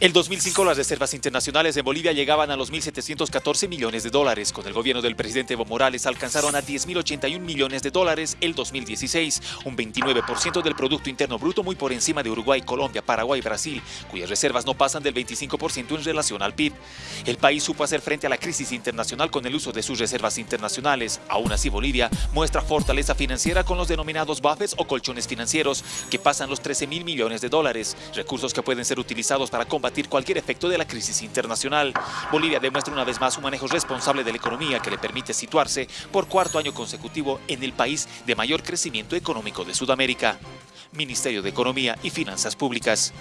El 2005 las reservas internacionales en Bolivia llegaban a los 1.714 millones de dólares. Con el gobierno del presidente Evo Morales alcanzaron a 10.081 millones de dólares el 2016, un 29% del Producto Interno Bruto muy por encima de Uruguay, Colombia, Paraguay y Brasil, cuyas reservas no pasan del 25% en relación al PIB. El país supo hacer frente a la crisis internacional con el uso de sus reservas internacionales. Aún así, Bolivia muestra fortaleza financiera con los denominados buffers o colchones financieros, que pasan los 13.000 millones de dólares, recursos que pueden ser utilizados para cualquier efecto de la crisis internacional. Bolivia demuestra una vez más un manejo responsable de la economía que le permite situarse por cuarto año consecutivo en el país de mayor crecimiento económico de Sudamérica. Ministerio de Economía y Finanzas Públicas.